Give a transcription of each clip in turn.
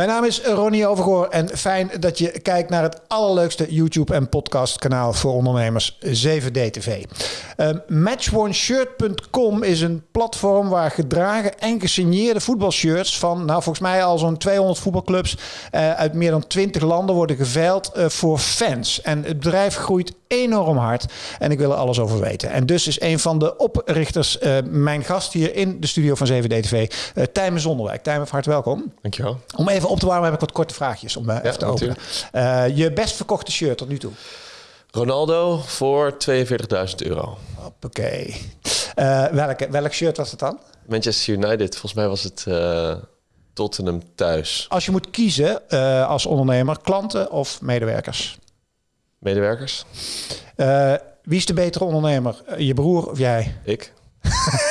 Mijn naam is Ronnie Overgoor en fijn dat je kijkt naar het allerleukste YouTube- en podcastkanaal voor ondernemers, 7D-TV. Uh, matchOneShirt.com is een platform waar gedragen en gesigneerde voetbalshirts van, nou volgens mij al zo'n 200 voetbalclubs uh, uit meer dan 20 landen worden geveild uh, voor fans. En het bedrijf groeit enorm hard en ik wil er alles over weten. En dus is een van de oprichters uh, mijn gast hier in de studio van 7D-TV, uh, Tijmen Zonderwijk. Tijmen, van harte welkom. Dankjewel. Om even op te warmen heb ik wat korte vraagjes om uh, ja, even te openen. Uh, je best verkochte shirt tot nu toe? Ronaldo voor 42.000 euro. Oké. Uh, welke, welk shirt was het dan? Manchester United. Volgens mij was het Tottenham thuis. Als je moet kiezen als ondernemer, klanten of medewerkers? Medewerkers. wie is de betere ondernemer? je broer of jij? Ik.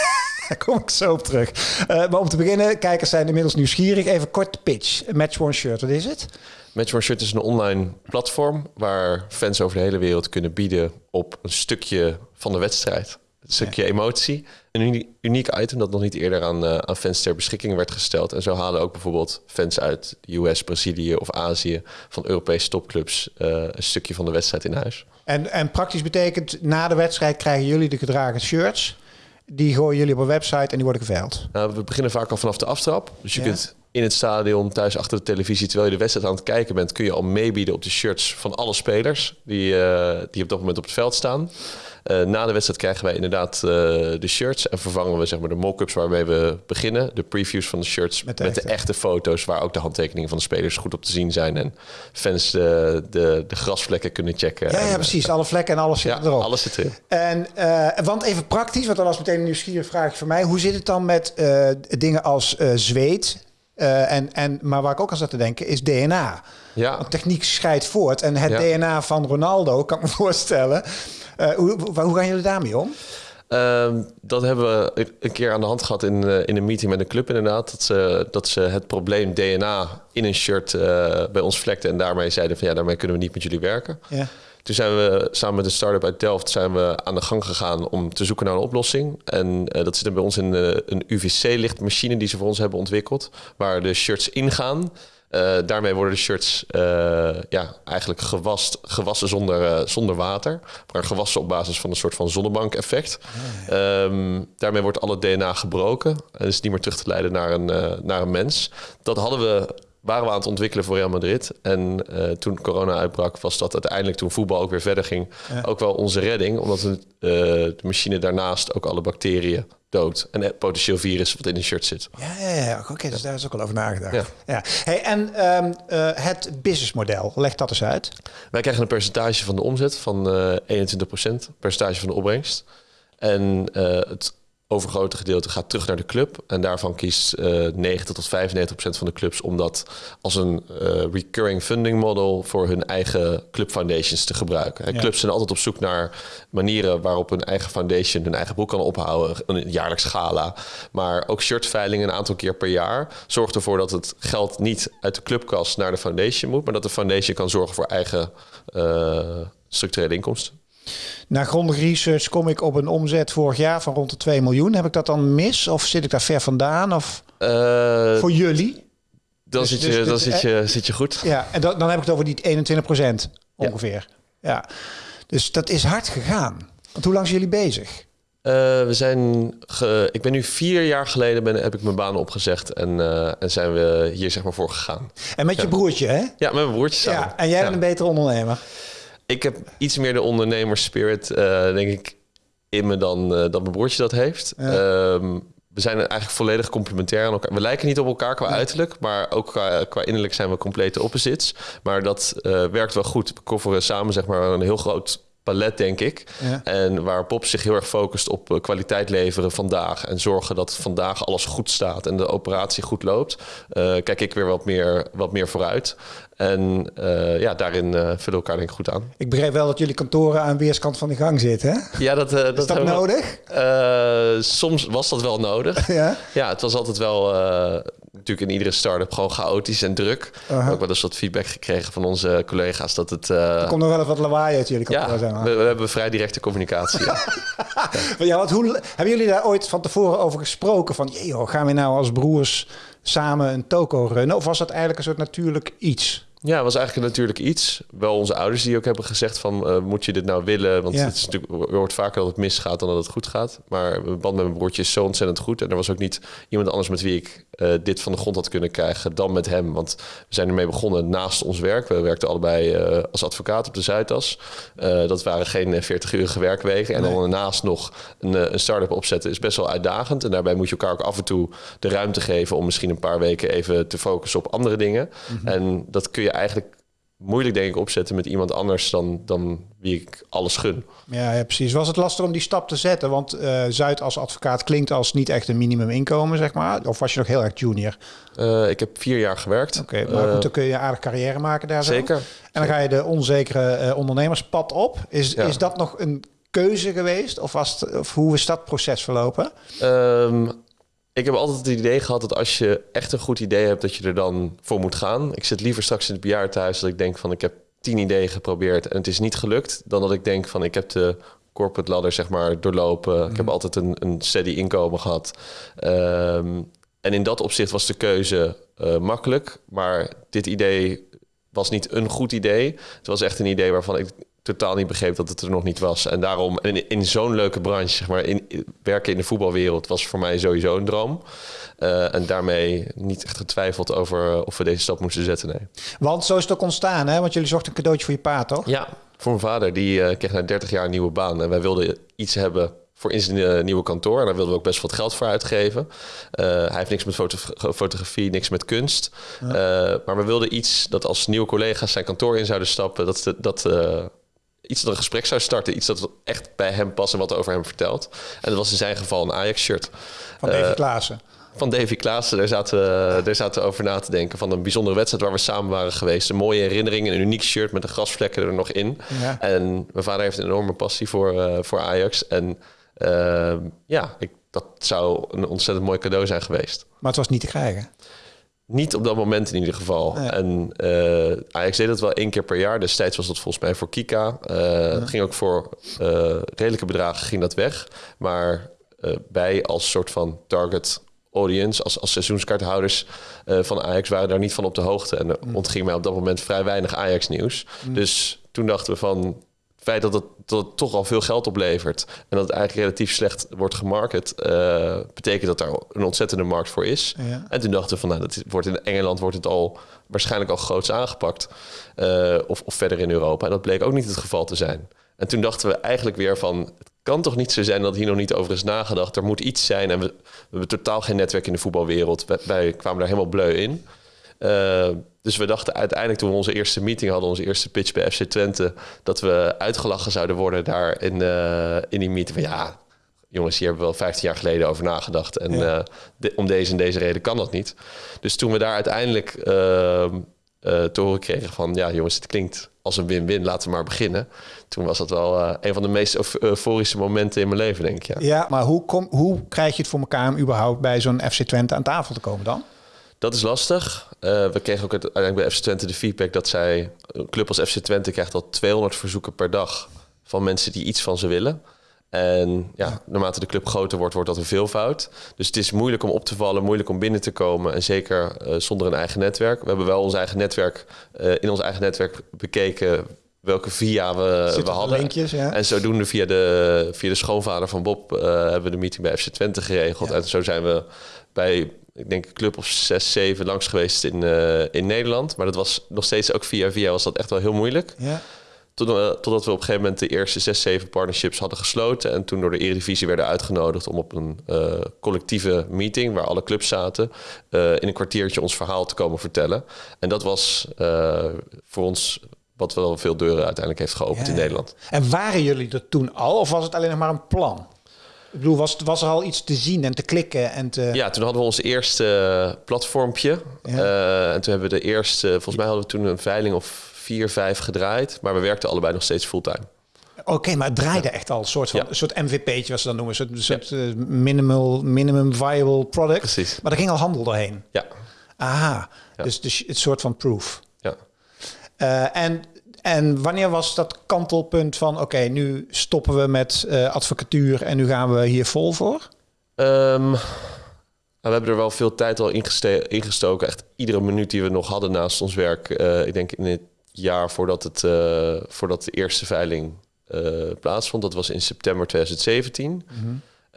Daar kom ik zo op terug. Uh, maar om te beginnen, kijkers zijn inmiddels nieuwsgierig. Even kort pitch. Match One Shirt, wat is het? Match One Shirt is een online platform waar fans over de hele wereld kunnen bieden op een stukje van de wedstrijd. Een stukje ja. emotie. Een uniek item dat nog niet eerder aan, uh, aan fans ter beschikking werd gesteld. En zo halen ook bijvoorbeeld fans uit de US, Brazilië of Azië van Europese topclubs uh, een stukje van de wedstrijd in huis. En, en praktisch betekent, na de wedstrijd krijgen jullie de gedragen shirts. Die gooien jullie op een website en die worden geveild. Nou, we beginnen vaak al vanaf de aftrap. Dus je ja. kunt in het stadion, thuis achter de televisie, terwijl je de wedstrijd aan het kijken bent, kun je al meebieden op de shirts van alle spelers die, uh, die op dat moment op het veld staan. Uh, na de wedstrijd krijgen wij inderdaad uh, de shirts en vervangen we zeg maar, de mock-ups waarmee we beginnen. De previews van de shirts met de, met de echte foto's waar ook de handtekeningen van de spelers goed op te zien zijn. En fans de, de, de grasvlekken kunnen checken. Ja, ja en, precies. Alle vlekken en alles zit ja, erop. alles zit erin. En, want even praktisch, want dat was meteen een nieuwsgierige vraag voor mij. Hoe zit het dan met dingen als zweet? Uh, en, en, maar waar ik ook aan zat te denken is DNA. Ja. Want techniek scheidt voort. En het ja. DNA van Ronaldo, kan ik me voorstellen. Uh, hoe, hoe gaan jullie daarmee om? Um, dat hebben we een keer aan de hand gehad in, uh, in een meeting met een club inderdaad. Dat ze, dat ze het probleem DNA in een shirt bij ons vlekten. En daarmee zeiden van ja, daarmee kunnen we niet met jullie werken. Ja. Toen zijn we samen met een start-up uit Delft zijn we aan de gang gegaan om te zoeken naar een oplossing. En uh, dat zit er bij ons in uh, een UVC-lichtmachine die ze voor ons hebben ontwikkeld, waar de shirts ingaan. Uh, daarmee worden de shirts ja, eigenlijk gewast, gewassen zonder, zonder water, maar gewassen op basis van een soort van zonnebank-effect. Oh, ja. um, daarmee wordt alle DNA gebroken en is niet meer terug te leiden naar een, naar een mens. Dat hadden we waren we aan het ontwikkelen voor Real Madrid. En uh, toen corona uitbrak, was dat uiteindelijk toen voetbal ook weer verder ging, ja. ook wel onze redding. Omdat uh, de machine daarnaast ook alle bacteriën dood en het potentieel virus wat in een shirt zit. Ja, ja, ja. oké, okay, dus daar is ook al over nagedacht. Ja. ja. Hey, en um, uh, het businessmodel, leg dat eens uit. Wij krijgen een percentage van de omzet van 21 percentage van de opbrengst. En het overgrote gedeelte gaat terug naar de club. En daarvan kiest uh, 90 tot 95 procent van de clubs om dat als een uh, recurring funding model voor hun eigen club foundations te gebruiken. Ja. Clubs zijn altijd op zoek naar manieren waarop hun eigen foundation hun eigen boek kan ophouden. Een jaarlijks gala. Maar ook shirtveilingen een aantal keer per jaar zorgt ervoor dat het geld niet uit de clubkas naar de foundation moet, maar dat de foundation kan zorgen voor eigen uh, structurele inkomsten. Na grondige research kom ik op een omzet vorig jaar van rond de 2 miljoen. Heb ik dat dan mis of zit ik daar ver vandaan? Of uh, voor jullie? Dan, dus, zit, je, dus, dan zit, je, zit je goed. Ja, en dan, dan heb ik het over die 21 procent ongeveer. Ja. ja. Dus dat is hard gegaan. Want hoe lang zijn jullie bezig? Uh, we zijn ge, ik ben nu vier jaar geleden ben, heb ik mijn baan opgezegd en, uh, en zijn we hier zeg maar voor gegaan. En met je broertje, hè? Ja, met mijn broertje samen. Ja, en jij bent een betere ondernemer. Ik heb iets meer de ondernemerspirit, uh, denk ik, in me dan, uh, dan mijn broertje dat heeft. Ja. Um, we zijn eigenlijk volledig complementair aan elkaar. We lijken niet op elkaar qua uiterlijk, maar ook qua, qua innerlijk zijn we complete opposites. Maar dat uh, werkt wel goed. We coveren samen zeg maar een heel groot palet, denk ik. Ja. En waar Pop zich heel erg focust op uh, kwaliteit leveren vandaag. En zorgen dat vandaag alles goed staat en de operatie goed loopt. Uh, kijk ik weer wat meer, wat meer vooruit. En uh, ja, daarin uh, vullen we elkaar denk ik goed aan. Ik begreep wel dat jullie kantoren aan weerskant van de gang zitten, hè? Ja, dat, uh, dat Is dat nodig? We, soms was dat wel nodig. ja? Ja, het was altijd wel natuurlijk in iedere start-up gewoon chaotisch en druk. Uh -huh. Ook wel eens wat feedback gekregen van onze collega's dat het... er komt nog wel wat lawaai uit jullie ja, zijn. We, we hebben vrij directe communicatie. ja. ja, want hoe, hebben jullie daar ooit van tevoren over gesproken? Van, joh, gaan we nou als broers samen een toko runnen? Of was dat eigenlijk een soort natuurlijk iets? Ja, het was eigenlijk natuurlijk iets. Wel onze ouders die ook hebben gezegd van... Uh, moet je dit nou willen? Want Ja. het is natuurlijk, er wordt vaker dat het misgaat dan dat het goed gaat. Maar mijn band met mijn broertje is zo ontzettend goed. En er was ook niet iemand anders met wie ik eh, dit van de grond had kunnen krijgen dan met hem. Want we zijn ermee begonnen naast ons werk. We werkten allebei eh, als advocaat op de Zuidas. Eh, dat waren geen 40-urige werkweken. En Nee. dan daarnaast nog een, eh, een start-up opzetten is best wel uitdagend. En daarbij moet je elkaar ook af en toe de ruimte geven... om misschien een paar weken even te focussen op andere dingen. En dat kun je eigenlijk moeilijk, denk ik, opzetten met iemand anders dan, dan wie ik alles gun. Ja, ja, precies. Was het lastig om die stap te zetten? Want eh, Zuid als advocaat klinkt als niet echt een minimuminkomen, zeg maar. Of was je nog heel erg junior? Eh, ik heb vier jaar gewerkt. Oké, maar goed, dan kun je aardig carrière maken daar zo. zeker. En dan ga je de onzekere ondernemerspad op. Is, Ja. is dat nog een keuze geweest? Of, was het, of hoe is dat proces verlopen? Ehm, ik heb altijd het idee gehad dat als je echt een goed idee hebt, dat je er dan voor moet gaan. Ik zit liever straks in het bejaardentehuis dat ik denk van ik heb tien ideeën geprobeerd en het is niet gelukt, dan dat ik denk van ik heb de corporate ladder zeg maar doorlopen. Ik heb altijd een, een steady inkomen gehad. Ehm, en in dat opzicht was de keuze eh, makkelijk, maar dit idee was niet een goed idee. Het was echt een idee waarvan ik totaal niet begreep dat het er nog niet was. En daarom, in, in zo'n leuke branche, zeg maar, in, werken in de voetbalwereld was voor mij sowieso een droom. Eh, en daarmee niet echt getwijfeld over of we deze stap moesten zetten. Nee. Want zo is het ook ontstaan, hè? Want jullie zochten een cadeautje voor je pa, toch? Ja, voor mijn vader, die eh, kreeg na 30 jaar een nieuwe baan. En wij wilden iets hebben voor in zijn eh, nieuwe kantoor. En daar wilden we ook best wat geld voor uitgeven. Eh, hij heeft niks met foto- fotografie, niks met kunst. Eh, maar we wilden iets dat als nieuwe collega's zijn kantoor in zouden stappen... dat, dat, dat eh, iets dat een gesprek zou starten. Iets dat echt bij hem past en wat over hem vertelt. En dat was in zijn geval een Ajax-shirt. Van David Klaassen. Van Davy Klaassen, daar zaten, we, daar zaten we over na te denken. Van een bijzondere wedstrijd waar we samen waren geweest. Een mooie herinnering, een uniek shirt met de grasvlekken er nog in. Ja. En mijn vader heeft een enorme passie voor, eh, voor Ajax. En eh, ja, ik, dat zou een ontzettend mooi cadeau zijn geweest. Maar het was niet te krijgen. Niet op dat moment in ieder geval. Nee. En eh, Ajax deed dat wel één keer per jaar. Destijds was dat volgens mij voor Kika. Het ging ook voor eh, redelijke bedragen ging dat weg. Maar wij als soort van target audience, als, als seizoenskaarthouders van Ajax waren daar niet van op de hoogte. En er ontging mij op dat moment vrij weinig Ajax nieuws. Dus toen dachten we van feit dat het, dat het toch al veel geld oplevert en dat het eigenlijk relatief slecht wordt gemarket, eh, betekent dat daar een ontzettende markt voor is. Ja. En toen dachten we van, nou, dat wordt in Engeland wordt het al waarschijnlijk al groots aangepakt. Eh, of, of verder in Europa. En dat bleek ook niet het geval te zijn. En toen dachten we eigenlijk weer van, het kan toch niet zo zijn dat hier nog niet over is nagedacht. Er moet iets zijn. En we, we hebben totaal geen netwerk in de voetbalwereld. Wij, wij kwamen daar helemaal bleu in. Eh, dus we dachten uiteindelijk toen we onze eerste meeting hadden, onze eerste pitch bij FC Twente, dat we uitgelachen zouden worden daar in, eh, in die meeting. Van ja, jongens, hier hebben we wel 15 jaar geleden over nagedacht. En Ja. eh, de- om deze en deze reden kan dat niet. Dus toen we daar uiteindelijk eh, te horen kregen van... ja jongens, het klinkt als een win-win, laten we maar beginnen. Toen was dat wel een van de meest euf- euforische momenten in mijn leven, denk ik. Ja. Ja, maar hoe, kom, hoe krijg je het voor elkaar om überhaupt bij zo'n FC Twente aan tafel te komen dan? Dat is lastig. Eh, we kregen ook uiteindelijk bij FC Twente de feedback dat zij... een club als FC Twente krijgt al 200 verzoeken per dag... van mensen die iets van ze willen. En ja, naarmate de club groter wordt, wordt dat een veelvoud. Dus het is moeilijk om op te vallen, moeilijk om binnen te komen. En zeker eh, zonder een eigen netwerk. We hebben wel ons eigen netwerk, eh, in ons eigen netwerk bekeken welke via we, Zitten we hadden. linkjes, ja? En zodoende via de, via de schoonvader van Bob hebben we de meeting bij FC Twente geregeld. Ja. En zo zijn we bij, ik denk, een club of zes, zeven langs geweest in, eh, in Nederland. Maar dat was nog steeds ook via via was dat echt wel heel moeilijk. Ja. Tot, eh, totdat we op een gegeven moment de eerste zes, zeven partnerships hadden gesloten. En toen door de Eredivisie werden uitgenodigd om op een eh, collectieve meeting... waar alle clubs zaten, in een kwartiertje ons verhaal te komen vertellen. En dat was voor ons wat wel veel deuren uiteindelijk heeft geopend Ja, in. Nederland. En waren jullie er toen al? Of was het alleen nog maar een plan? Ik bedoel, was, was er al iets te zien en te klikken en te... Ja, toen hadden we ons eerste eh, platformpje. Ja. Eh, en toen hebben we de eerste, volgens mij hadden we toen een veiling of vier, vijf gedraaid. Maar we werkten allebei nog steeds fulltime. Oké, maar het draaide echt al een soort, van, een soort MVP'tje, wat ze dan noemen. Een soort, soort eh, minimal, minimum viable product. Precies. Maar er ging al handel doorheen. Ja, Aha, dus, dus het soort van proof. ja. Eh, en, en wanneer was dat kantelpunt van... oké, nu stoppen we met eh, advocatuur en nu gaan we hier vol voor? Ehm, we hebben er wel veel tijd al ingeste- ingestoken. Echt iedere minuut die we nog hadden naast ons werk. eh, ik denk in het jaar voordat, het, eh, voordat de eerste veiling plaatsvond. Dat was in september 2017.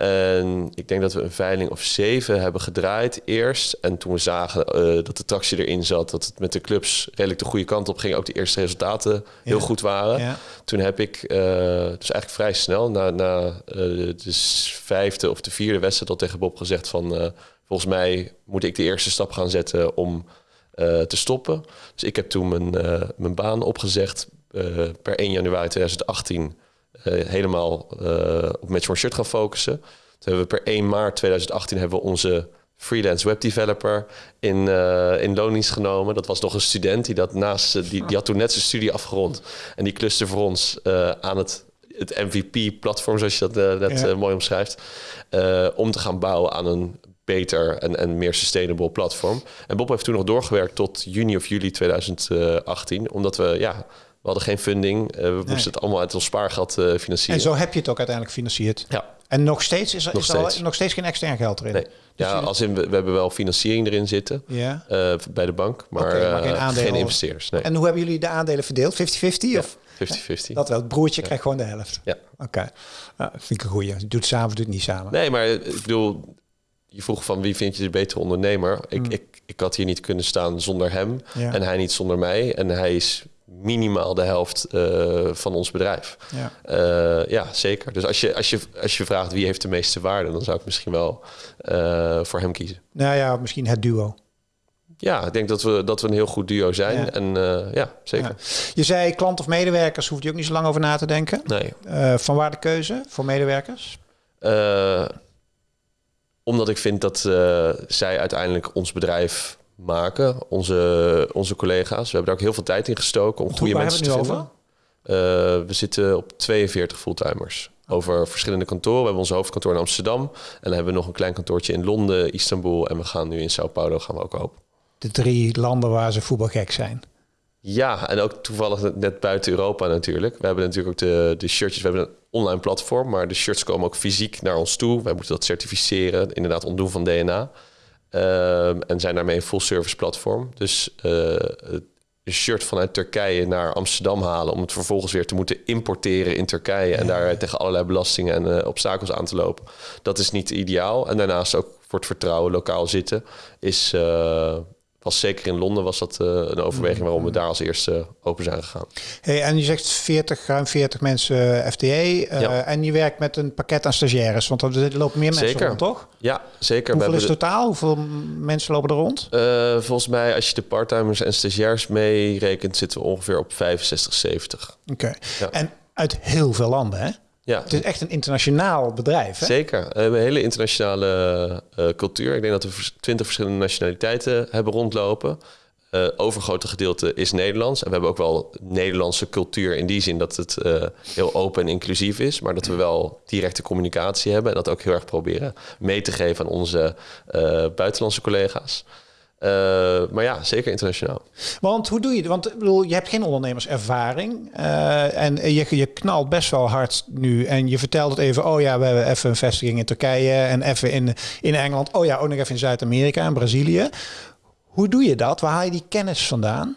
En ik denk dat we een veiling of zeven hebben gedraaid eerst. En toen we zagen eh, dat de tractie erin zat, dat het met de clubs redelijk de goede kant op ging, ook de eerste resultaten heel goed waren. Ja. Toen heb ik, eh, dus eigenlijk vrij snel, na, na eh, de vijfde of de vierde wedstrijd al tegen Bob gezegd van... volgens mij moet ik de eerste stap gaan zetten om te stoppen. Dus ik heb toen mijn, mijn baan opgezegd per 1 januari 2018... eh, helemaal eh, op Match One Shirt gaan focussen. Toen hebben we per 1 maart 2018 hebben we onze freelance webdeveloper in, eh in loondienst genomen. Dat was nog een student die dat naast die, die had toen net zijn studie afgerond en die kluste voor ons aan het het MVP-platform, zoals je dat net Ja. mooi omschrijft, om te gaan bouwen aan een beter en, en meer sustainable platform. En Bob heeft toen nog doorgewerkt tot juni of juli 2018, omdat we ja, we hadden geen funding, eh, we moesten het allemaal uit ons spaargeld eh, financieren. En zo heb je het ook uiteindelijk gefinancierd. Ja, En nog steeds is er, Nog is er al- steeds. nog steeds geen extern geld erin. nee. Dus ja, als in, we, we hebben wel financiering erin zitten. ja. eh, bij de bank, maar, maar geen aandelen. geen investeerders. Nee, En hoe hebben jullie de aandelen verdeeld? 50-50? Of 50-50. dat wel? Het broertje krijgt gewoon de helft. Ja. Oké. Nou, vind ik een goeie. Doet het samen, doet het niet samen. Nee, maar ik bedoel, je vroeg van wie vind je de betere ondernemer? Ik, ik, ik had hier niet kunnen staan zonder hem Hmm. Ja. en hij niet zonder mij. En hij is minimaal de helft eh, van ons bedrijf. Ja. Eh, ja, zeker. Dus als je, als, je, als je vraagt wie heeft de meeste waarde, dan zou ik misschien wel eh, voor hem kiezen. Nou ja, misschien het duo. Ja, ik denk dat we, dat we een heel goed duo zijn. Ja. En ja, zeker. Ja. Je zei klant of medewerkers, hoeft je ook niet zo lang over na te denken. Nee. Van waar de keuze voor medewerkers? Omdat ik vind dat zij uiteindelijk ons bedrijf maken, onze, onze collega's. We hebben daar ook heel veel tijd in gestoken om goede mensen te vinden. Eh, we zitten op 42 fulltimers. Over verschillende kantoren. We hebben ons hoofdkantoor in Amsterdam. En dan hebben we nog een klein kantoortje in Londen, Istanbul. En we gaan nu in Sao Paulo gaan we ook open. De drie landen waar ze voetbalgek zijn. Ja, en ook toevallig net buiten Europa natuurlijk. We hebben natuurlijk ook de, de shirtjes. We hebben een online platform, maar de shirts komen ook fysiek naar ons toe. Wij moeten dat certificeren, inderdaad ontdoen van DNA. Ehm, en zijn daarmee een full service platform. Dus een shirt vanuit Turkije naar Amsterdam halen... om het vervolgens weer te moeten importeren in Turkije... en daar tegen allerlei belastingen en eh, obstakels aan te lopen. Dat is niet ideaal. En daarnaast ook voor het vertrouwen lokaal zitten... is, eh, was zeker in Londen was dat eh, een overweging... waarom we daar als eerste open zijn gegaan. Hey, en je zegt 40, ruim 40 mensen FTE. eh, Ja. En je werkt met een pakket aan stagiaires. Want er lopen meer mensen Zeker. rond, toch? Ja, zeker. Hoeveel we is totaal? Hoeveel mensen lopen er rond? eh, volgens mij, als je de parttimers en stagiairs meerekent... zitten we ongeveer op 65, 70. Oké. Ja. En uit heel veel landen, hè? Ja, Het is echt een internationaal bedrijf, hè? Zeker. We hebben een hele internationale eh, cultuur. Ik denk dat we twintig verschillende nationaliteiten hebben rondlopen. Eh overgrote gedeelte is Nederlands. En we hebben ook wel Nederlandse cultuur in die zin dat het eh, heel open en inclusief is. Maar dat we wel directe communicatie hebben. En dat ook heel erg proberen mee te geven aan onze buitenlandse collega's. Eh, maar ja, zeker internationaal. Want hoe doe je het? Want ik bedoel, je hebt geen ondernemerservaring. eh, en je, je knalt best wel hard nu. En je vertelt het even. Oh ja, we hebben even een vestiging in Turkije. En even in, in Engeland. Oh ja, ook nog even in Zuid-Amerika en Brazilië. Hoe doe je dat? Waar haal je die kennis vandaan?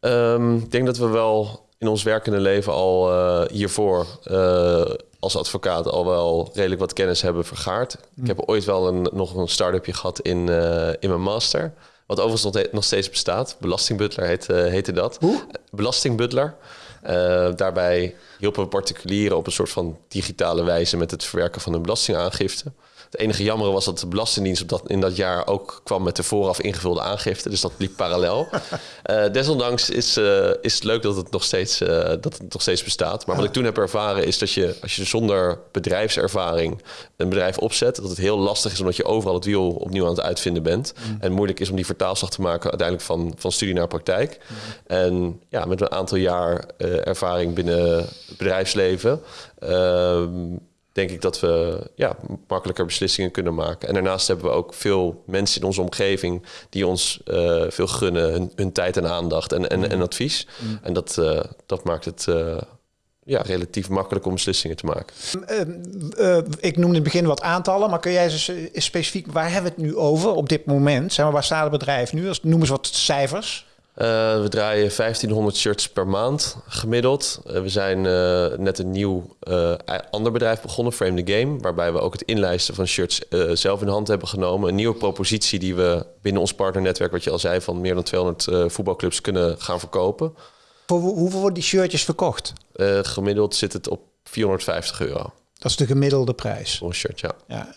Ehm, ik denk dat we wel in ons werkende leven al eh, hiervoor als advocaat al wel redelijk wat kennis hebben vergaard. Ik heb ooit wel een, nog een start-upje gehad in, eh, in mijn master. Wat overigens nog, nog steeds bestaat. Belastingbutler heet, eh, heette dat. Hoe? Belastingbutler. Eh, daarbij hielpen we particulieren op een soort van digitale wijze met het verwerken van hun belastingaangifte. Het enige jammer was dat de Belastingdienst op dat, in dat jaar ook kwam met de vooraf ingevulde aangifte. Dus dat liep parallel. Eh, desondanks is, eh, is het leuk dat het, nog steeds, eh, dat het nog steeds bestaat. Maar wat ik toen heb ervaren is dat je, als je zonder bedrijfservaring een bedrijf opzet, dat het heel lastig is omdat je overal het wiel opnieuw aan het uitvinden bent. En moeilijk is om die vertaalslag te maken uiteindelijk van, van studie naar praktijk. En ja, met een aantal jaar ervaring binnen het bedrijfsleven. ehm, denk ik dat we ja, makkelijker beslissingen kunnen maken. En daarnaast hebben we ook veel mensen in onze omgeving die ons eh, veel gunnen, hun, hun tijd en aandacht en, en, en advies. En dat, eh, dat maakt het eh, ja, relatief makkelijk om beslissingen te maken. Uh, ik noemde in het begin wat aantallen, maar kun jij eens specifiek, waar hebben we het nu over op dit moment? Zeg maar, waar staat het bedrijf nu? Noem eens wat cijfers. Uh, we draaien 1500 shirts per maand gemiddeld. Uh, we zijn uh, net een nieuw ander bedrijf begonnen, Frame the Game, waarbij we ook het inlijsten van shirts zelf in hand hebben genomen. Een nieuwe propositie die we binnen ons partnernetwerk, wat je al zei, van meer dan 200 voetbalclubs kunnen gaan verkopen. Voor hoeveel worden die shirtjes verkocht? gemiddeld zit het op 450 euro. Dat is de gemiddelde prijs. Voor een shirt, ja. ja.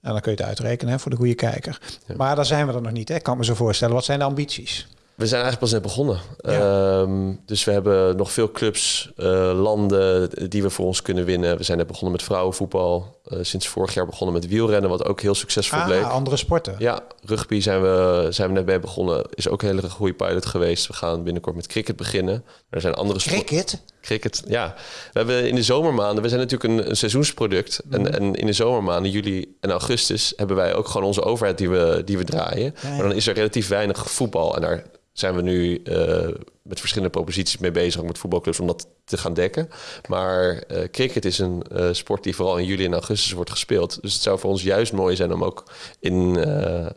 En dan kun je het uitrekenen hè, voor de goede kijker. Ja. Maar daar zijn we er nog niet. Hè. Ik kan me zo voorstellen. Wat zijn de ambities? We zijn eigenlijk pas net begonnen. Ehm, dus we hebben nog veel clubs, uh, landen die we voor ons kunnen winnen. We zijn net begonnen met vrouwenvoetbal. Uh, sinds vorig jaar begonnen met wielrennen, wat ook heel succesvol ah, bleek. andere sporten. Ja, rugby zijn we, zijn we net bij begonnen. Is ook een hele goede pilot geweest. We gaan binnenkort met cricket beginnen. Er zijn andere sporten. Cricket? Cricket, ja. We hebben in de zomermaanden, we zijn natuurlijk een, een seizoensproduct. En, Mhm. en in de zomermaanden, juli en augustus, hebben wij ook gewoon onze overheid die we, die we draaien. Ja, ja. Maar dan is er relatief weinig voetbal. En daar zijn we nu uh, met verschillende proposities mee bezig met voetbalclubs om dat te gaan dekken. Maar uh, cricket is een uh, sport die vooral in juli en augustus wordt gespeeld. Dus het zou voor ons juist mooi zijn om ook in,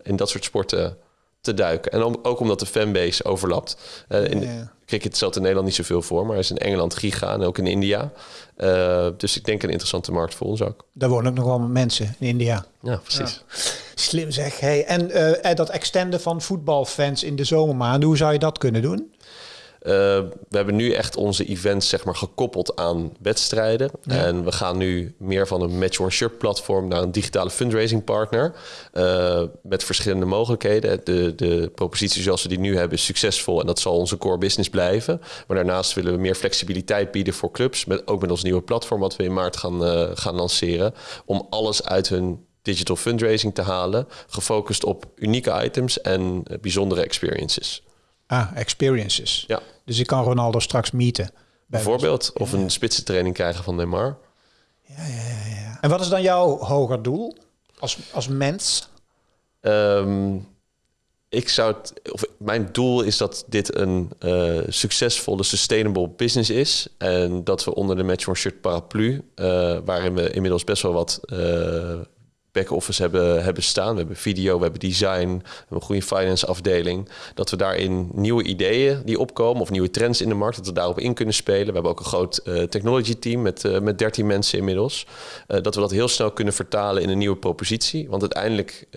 in dat soort sporten te duiken. En om, ook omdat de fanbase overlapt. in, Ja. Cricket stelt in Nederland niet zoveel voor, maar is in Engeland giga en ook in India. dus ik denk een interessante markt voor ons ook. Daar wonen ook nog wel mensen in India. Ja, precies. Slim zeg. Hey, en dat extenden van voetbalfans in de zomermaanden, hoe zou je dat kunnen doen? Uh, we hebben nu echt onze events zeg maar, gekoppeld aan wedstrijden. Ja. En we gaan nu meer van een Match One Shirt platform naar een digitale fundraising partner. Uh, met verschillende mogelijkheden. De, de propositie zoals we die nu hebben is succesvol en dat zal onze core business blijven. Maar daarnaast willen we meer flexibiliteit bieden voor clubs. Met, ook met ons nieuwe platform wat we in maart gaan, uh, gaan lanceren. Om alles uit hun digital fundraising te halen. Gefocust op unieke items en bijzondere experiences. Ah, experiences. Ja. Dus ik kan Ronaldo straks meeten. Bijvoorbeeld. Of een spitsentraining krijgen van Neymar. Ja, ja, ja, ja. En wat is dan jouw hoger doel als, als mens? Um, ik zou het, of mijn doel is dat dit een uh, succesvolle, sustainable business is. En dat we onder de Match One Shirt paraplu, uh, waarin we inmiddels best wel wat uh, back-office hebben, hebben staan. We hebben video, we hebben design, we hebben een goede finance afdeling. Dat we daarin nieuwe ideeën die opkomen of nieuwe trends in de markt, dat we daarop in kunnen spelen. We hebben ook een groot uh, technology team met, uh, met 13 mensen inmiddels. Uh, dat we dat heel snel kunnen vertalen in een nieuwe propositie. Want uiteindelijk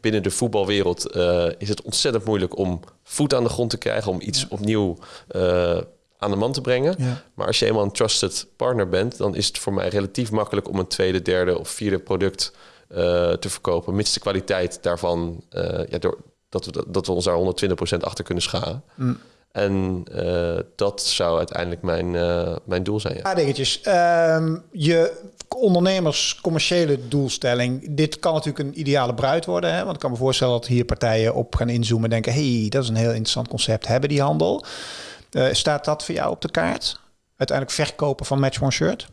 binnen de voetbalwereld is het ontzettend moeilijk om voet aan de grond te krijgen, om iets ja. opnieuw aan de man te brengen. Ja. Maar als je eenmaal een trusted partner bent, dan is het voor mij relatief makkelijk om een tweede, derde of vierde product te verkopen, mits de kwaliteit daarvan, uh, ja, door, dat, we, dat we ons daar 120% achter kunnen scharen. Mm. En uh, dat zou uiteindelijk mijn, mijn doel zijn. Ja. paar dingetjes. Um, je ondernemers commerciële doelstelling. Dit kan natuurlijk een ideale bruid worden. Hè? Want ik kan me voorstellen dat hier partijen op gaan inzoomen en denken... hey, dat is een heel interessant concept. Hebben die handel? staat dat voor jou op de kaart? Uiteindelijk verkopen van Match One Shirt?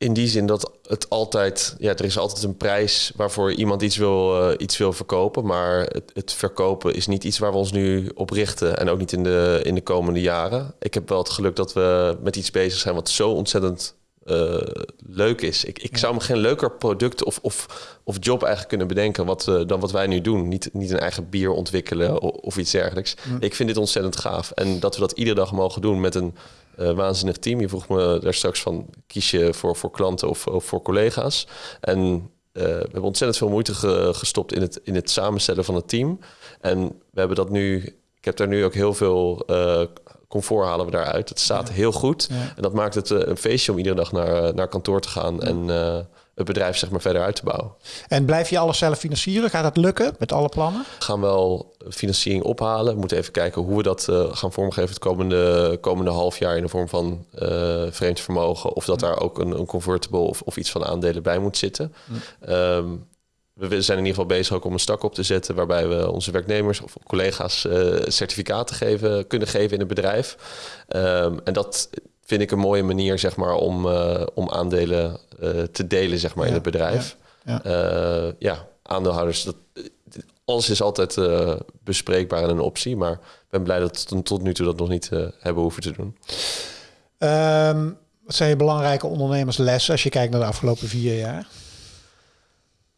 In die zin dat het altijd, ja, er is altijd een prijs waarvoor iemand iets wil, uh, iets wil verkopen. Maar het, het, verkopen is niet iets waar we ons nu op richten. En ook niet in de, in de komende jaren. Ik heb wel het geluk dat we met iets bezig zijn wat zo ontzettend uh, leuk is. Ik, ik Ja. zou me geen leuker product of, of, of job eigenlijk kunnen bedenken wat, uh, dan wat wij nu doen. Niet, niet een eigen bier ontwikkelen of, of iets dergelijks. Ik vind dit ontzettend gaaf. En dat we dat iedere dag mogen doen met een uh, waanzinnig team. Je vroeg me daar straks van, kies je voor, voor klanten of, of voor collega's? En uh, we hebben ontzettend veel moeite ge, gestopt in het, in het samenstellen van het team. En we hebben dat nu, ik heb daar nu ook heel veel uh, comfort halen we daaruit. Het staat Ja. heel goed. Ja. En dat maakt het een feestje om iedere dag naar, naar kantoor te gaan en het bedrijf zeg maar verder uit te bouwen. En blijf je alles zelf financieren? Gaat dat lukken met alle plannen? We gaan wel financiering ophalen. We moeten even kijken hoe we dat uh, gaan vormgeven het komende, komende half jaar in de vorm van uh, vreemd vermogen. Of dat daar ook een, een convertible of, of iets van aandelen bij moet zitten. Um, we zijn in ieder geval bezig ook om een stak op te zetten waarbij we onze werknemers of collega's uh, certificaten geven, kunnen geven in het bedrijf. Um, en dat vind ik een mooie manier zeg maar, om, uh, om aandelen uh, te delen zeg maar, Ja, in het bedrijf. ja, Ja, ja. aandeelhouders, dat, alles is altijd bespreekbaar en een optie. Maar ik ben blij dat we tot nu toe dat nog niet hebben hoeven te doen. Um, wat zijn je belangrijke ondernemerslessen als je kijkt naar de afgelopen vier jaar?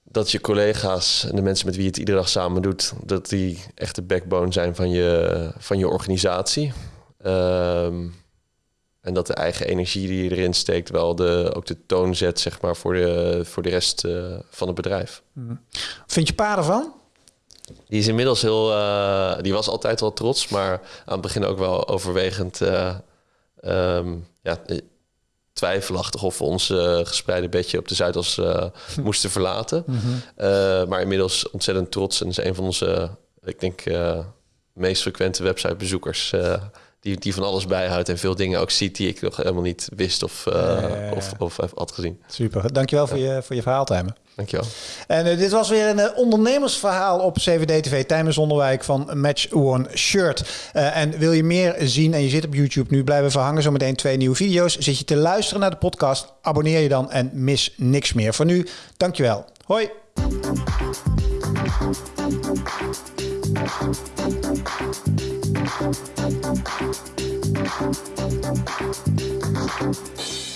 Dat je collega's en de mensen met wie je het iedere dag samen doet, dat die echt de backbone zijn van je, van je organisatie. Um, en dat de eigen energie die je erin steekt wel de, ook de toon zet zeg maar, voor, de, voor de rest uh, van het bedrijf. Mhm. Vind je pa ervan? Die is inmiddels heel... Uh, die was altijd wel trots, maar aan het begin ook wel overwegend... Uh, um, ja, twijfelachtig of we ons gespreide bedje op de Zuidas moesten verlaten. Mm -hmm. maar inmiddels ontzettend trots en is een van onze, ik denk, meest frequente websitebezoekers die, die van alles bijhoudt en veel dingen ook ziet die ik nog helemaal niet wist of, uh, of, of, had gezien. Super, dankjewel voor, je, voor je verhaal, Tijmen. Dankjewel. En uh, dit was weer een uh, ondernemersverhaal op CVD-TV. Tijmen Zonderwijk van Match One Shirt. en wil je meer zien en je zit op YouTube nu, blijven verhangen. Zometeen twee nieuwe video's. Zit je te luisteren naar de podcast, abonneer je dan en mis niks meer. Voor nu, dankjewel. Hoi. Thank you. Thank you.